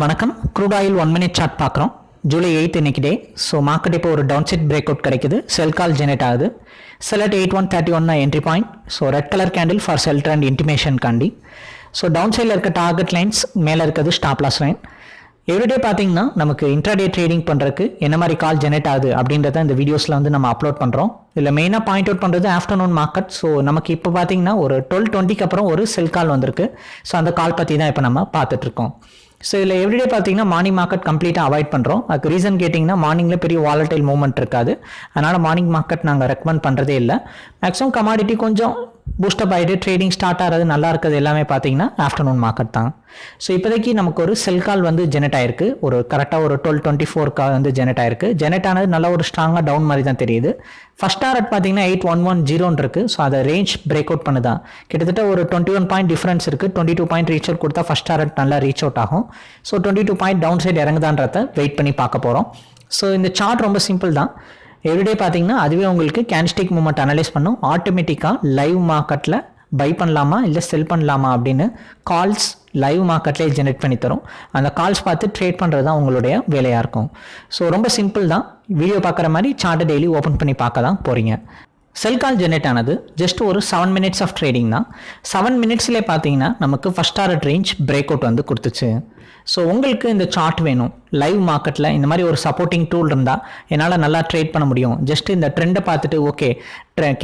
வணக்கம். Crude oil one minute chart பார்க்குறோம். July eighth இன்னைக்கு டே ஸோ மார்க்கெட் இப்போ ஒரு டவுன் செட் பிரேக் அவுட் கிடைக்குது. செல் கால் ஜெனரேட் ஆகுது. செலட் eight one thirty one entry point so red colour candle for sell trend intimation காண்டி. So down சைடில் இருக்க target lines மேலே இருக்கிறது ஸ்டாப் லாஸ் லைன் எவ்ரிடே பார்த்தீங்கன்னா நமக்கு இன்ட்ராடே ட்ரேடிங் பண்ணுறதுக்கு என்ன மாதிரி கால் ஜெனரேட் ஆகுது அப்படின்றத இந்த வீடியோஸில் வந்து நம்ம அப்லோட் பண்ணுறோம் இதில் மெயினாக பாயிண்ட் அவுட் பண்ணுறது ஆஃப்டர்நூன் மார்க்கெட் ஸோ நமக்கு இப்போ பார்த்தீங்கன்னா ஒரு டுவெல் டுவெண்ட்டிக்கு அப்புறம் ஒரு செல் கால் வந்திருக்கு. ஸோ அந்த கால் பற்றி தான் இப்போ நம்ம பார்த்துட்ருக்கோம் ஸோ இதில் எவ்ரிடே பார்த்தீங்கன்னா மார்னிங் மார்க்கெட் கம்ப்ளீட்டாக அவாய்ட் பண்ணுறோம் அதுக்கு ரீசன் கேட்டிங்கன்னா மார்னிங்கில் பெரிய வாலட்டைல் மூவ்மெண்ட் இருக்காது. அதனால் மார்னிங் மார்க்கெட் நாங்கள் ரெக்கமெண்ட் பண்ணுறதே இல்லை. மேக்ஸிமம் கமாடிட்டி கொஞ்சம் பூஸ்டப் ஆகிட்டு ட்ரேடிங் ஸ்டார்ட் ஆகிறது நல்லா இருக்கிறது எல்லாமே பார்த்தீங்கன்னா ஆஃப்டர்நூன் மார்க்கெட் தான். ஸோ இப்போதைக்கு நமக்கு ஒரு செல் கால் வந்து ஜெனரேட் ஆயிருக்கு. ஒரு கரெக்டாக ஒரு டுவெல் டுவெண்ட்டி ஃபோர் கால் வந்து ஜெனரேட் ஆயிருக்கு. ஜெனரேட் ஆனது நல்ல ஒரு ஸ்ட்ராங்காக டவுன் மாதிரி தான் தெரியுது. ஃபர்ஸ்ட் டாரட் பார்த்தீங்கன்னா எயிட் ஒன் ஒன் ஜீரோன்னு இருக்குது ஸோ அதை ரேஞ்ச் பிரேக் அவுட் பண்ணுதான் கிட்டத்தட்ட ஒரு டுவெண்ட்டி ஒன் பாயிண்ட் டிஃபரன்ஸ் இருக்குது twenty two point reach out கொடுத்தா ஃபர்ஸ்ட் டாரட் நல்லா ரீச் அவுட் ஆகும். So twenty two point down side இறங்குதான்றத wait பண்ணி பார்க்க போகிறோம் ஸோ இந்த சார்ட் ரொம்ப சிம்பிள் தான். எவ்ரிடே பார்த்தீங்கன்னா அதுவே உங்களுக்கு கேன்ஸ்டிக் மூமெண்ட் அனலைஸ் பண்ணும். ஆட்டோமேட்டிக்காக லைவ் மார்க்கெட்டில் பை பண்ணலாமா இல்லை செல் பண்ணலாமா அப்படின்னு கால்ஸ் லைவ் மார்க்கெட்லேயே ஜெனரேட் பண்ணி தரும். அந்த கால்ஸ் பார்த்து ட்ரேட் பண்ணுறது தான் உங்களுடைய வேலையாக இருக்கும். ஸோ ரொம்ப சிம்பிள் தான். வீடியோ பார்க்குற மாதிரி சார்ட்டை டெய்லி ஓப்பன் பண்ணி பார்க்க தான் போகிறீங்க செல் கால் ஜெனரேட் ஆனது ஜஸ்ட் ஒரு செவன் மினிட்ஸ் ஆஃப் ட்ரேடிங் தான். செவன் மினிட்ஸ்லேயே பார்த்தீங்கன்னா நமக்கு first target range break out வந்து கொடுத்துச்சு. ஸோ உங்களுக்கு இந்த சார்ட் வேணும். லைவ் மார்க்கெட்டில் இந்த மாதிரி ஒரு சப்போர்ட்டிங் டூல் இருந்தால் என்னால் நல்லா ட்ரேட் பண்ண முடியும். ஜஸ்ட் இந்த ட்ரெண்டை பார்த்துட்டு ஓகே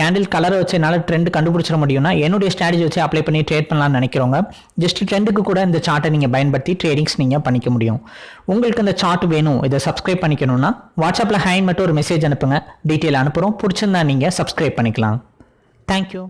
கேண்டில் கலரை வச்சு என்னால் ட்ரெண்ட் கண்டுபிடிச்சிட முடியும்னா என்னுடைய ஸ்ட்ராட்டஜி வச்சு அப்ளை பண்ணி ட்ரேட் பண்ணலாம்னு நினைக்கிறவங்க ஜஸ்ட் ட்ரெண்டுக்கு கூட இந்த சார்ட்டை நீங்கள் பயன்படுத்தி ட்ரேடிங்ஸ் நீங்கள் பண்ணிக்க முடியும். உங்களுக்கு இந்த சார்ட் வேணும் இதை சப்ஸ்கிரைப் பண்ணிக்கணும்னா வாட்ஸ்அப்பில் ஹேண்ட் மட்டும் ஒரு மெசேஜ் அனுப்புங்க. டீட்டெயில் அனுப்புகிறோம் பிடிச்சிருந்தா நீங்கள் சப்ஸ்கிரைப் பண்ணிக்கலாம். தேங்க்யூ